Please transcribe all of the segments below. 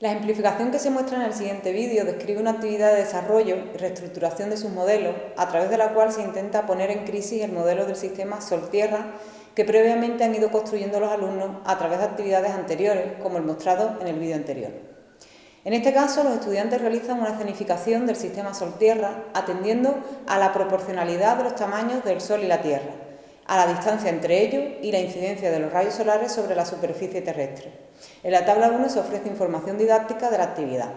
La ejemplificación que se muestra en el siguiente vídeo describe una actividad de desarrollo y reestructuración de sus modelos, a través de la cual se intenta poner en crisis el modelo del sistema Sol-Tierra que previamente han ido construyendo los alumnos a través de actividades anteriores, como el mostrado en el vídeo anterior. En este caso, los estudiantes realizan una escenificación del sistema Sol-Tierra atendiendo a la proporcionalidad de los tamaños del Sol y la Tierra, a la distancia entre ellos y la incidencia de los rayos solares sobre la superficie terrestre. En la tabla 1 se ofrece información didáctica de la actividad.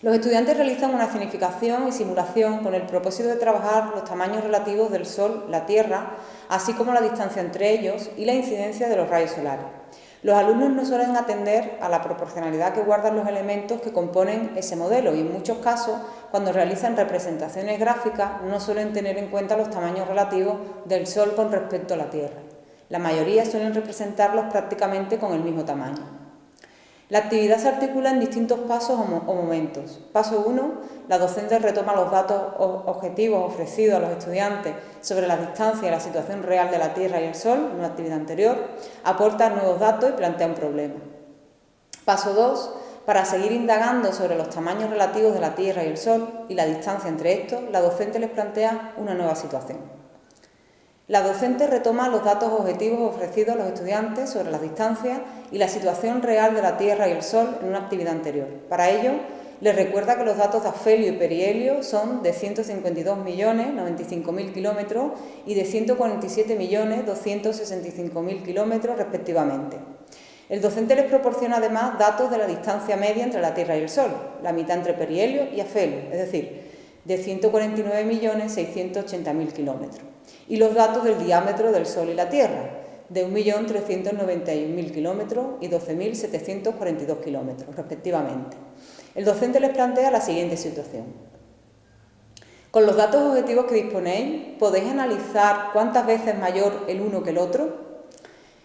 Los estudiantes realizan una escenificación y simulación con el propósito de trabajar los tamaños relativos del Sol, la Tierra, así como la distancia entre ellos y la incidencia de los rayos solares. Los alumnos no suelen atender a la proporcionalidad que guardan los elementos que componen ese modelo y en muchos casos, cuando realizan representaciones gráficas, no suelen tener en cuenta los tamaños relativos del Sol con respecto a la Tierra. La mayoría suelen representarlos prácticamente con el mismo tamaño. La actividad se articula en distintos pasos o momentos. Paso 1. La docente retoma los datos objetivos ofrecidos a los estudiantes sobre la distancia y la situación real de la Tierra y el Sol, en una actividad anterior, aporta nuevos datos y plantea un problema. Paso 2. Para seguir indagando sobre los tamaños relativos de la Tierra y el Sol y la distancia entre estos, la docente les plantea una nueva situación. La docente retoma los datos objetivos ofrecidos a los estudiantes sobre las distancias y la situación real de la Tierra y el Sol en una actividad anterior. Para ello, les recuerda que los datos de afelio y perihelio son de 152.095.000 kilómetros y de 147.265.000 kilómetros respectivamente. El docente les proporciona además datos de la distancia media entre la Tierra y el Sol, la mitad entre perihelio y afelio, es decir, de 149.680.000 kilómetros y los datos del diámetro del Sol y la Tierra, de 1.391.000 kilómetros y 12.742 kilómetros, respectivamente. El docente les plantea la siguiente situación. Con los datos objetivos que disponéis, ¿podéis analizar cuántas veces mayor el uno que el otro?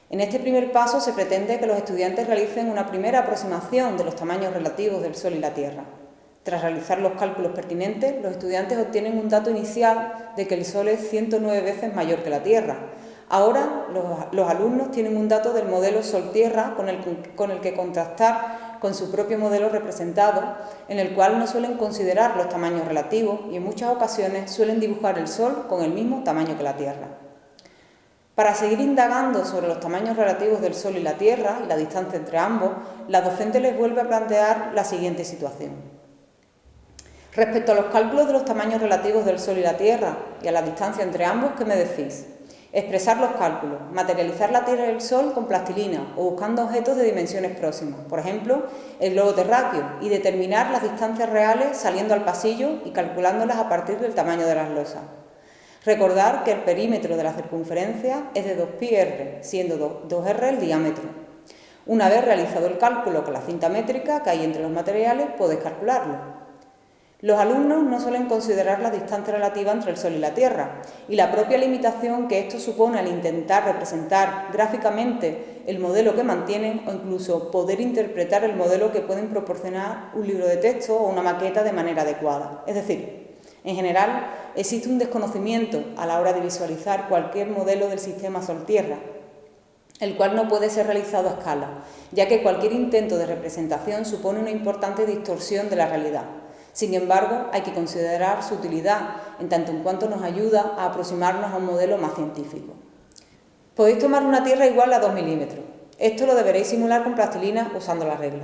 En este primer paso se pretende que los estudiantes realicen una primera aproximación de los tamaños relativos del Sol y la Tierra. Tras realizar los cálculos pertinentes, los estudiantes obtienen un dato inicial de que el Sol es 109 veces mayor que la Tierra. Ahora los, alumnos tienen un dato del modelo Sol-Tierra con el, con el que contrastar con su propio modelo representado, en el cual no suelen considerar los tamaños relativos y en muchas ocasiones suelen dibujar el Sol con el mismo tamaño que la Tierra. Para seguir indagando sobre los tamaños relativos del Sol y la Tierra y la distancia entre ambos, la docente les vuelve a plantear la siguiente situación. Respecto a los cálculos de los tamaños relativos del Sol y la Tierra y a la distancia entre ambos, ¿qué me decís? Expresar los cálculos, materializar la Tierra y el Sol con plastilina o buscando objetos de dimensiones próximas, por ejemplo, el globo terráqueo, y determinar las distancias reales saliendo al pasillo y calculándolas a partir del tamaño de las losas. Recordar que el perímetro de la circunferencia es de 2πr, siendo 2r el diámetro. Una vez realizado el cálculo con la cinta métrica que hay entre los materiales, podéis calcularlo. Los alumnos no suelen considerar la distancia relativa entre el Sol y la Tierra y la propia limitación que esto supone al intentar representar gráficamente el modelo que mantienen o incluso poder interpretar el modelo que pueden proporcionar un libro de texto o una maqueta de manera adecuada. Es decir, en general existe un desconocimiento a la hora de visualizar cualquier modelo del sistema Sol-Tierra, el cual no puede ser realizado a escala, ya que cualquier intento de representación supone una importante distorsión de la realidad. Sin embargo, hay que considerar su utilidad en tanto en cuanto nos ayuda a aproximarnos a un modelo más científico. Podéis tomar una tierra igual a 2 milímetros. Esto lo deberéis simular con plastilina usando la regla.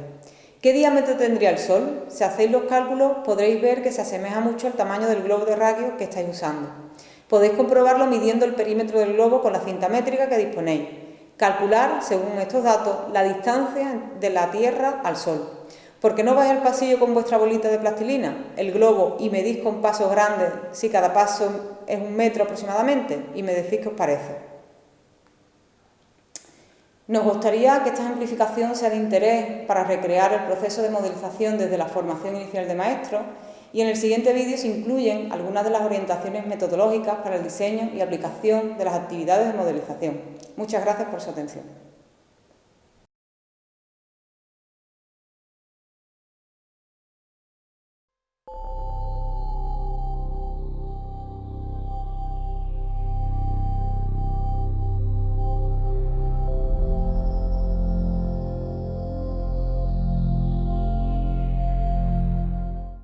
¿Qué diámetro tendría el Sol? Si hacéis los cálculos podréis ver que se asemeja mucho al tamaño del globo de radio que estáis usando. Podéis comprobarlo midiendo el perímetro del globo con la cinta métrica que disponéis. Calcular, según estos datos, la distancia de la Tierra al Sol. ¿Por qué no vais al pasillo con vuestra bolita de plastilina, el globo, y medís con pasos grandes, si cada paso es un metro aproximadamente, y me decís qué os parece? Nos gustaría que esta ejemplificación sea de interés para recrear el proceso de modelización desde la formación inicial de maestros y en el siguiente vídeo se incluyen algunas de las orientaciones metodológicas para el diseño y aplicación de las actividades de modelización. Muchas gracias por su atención.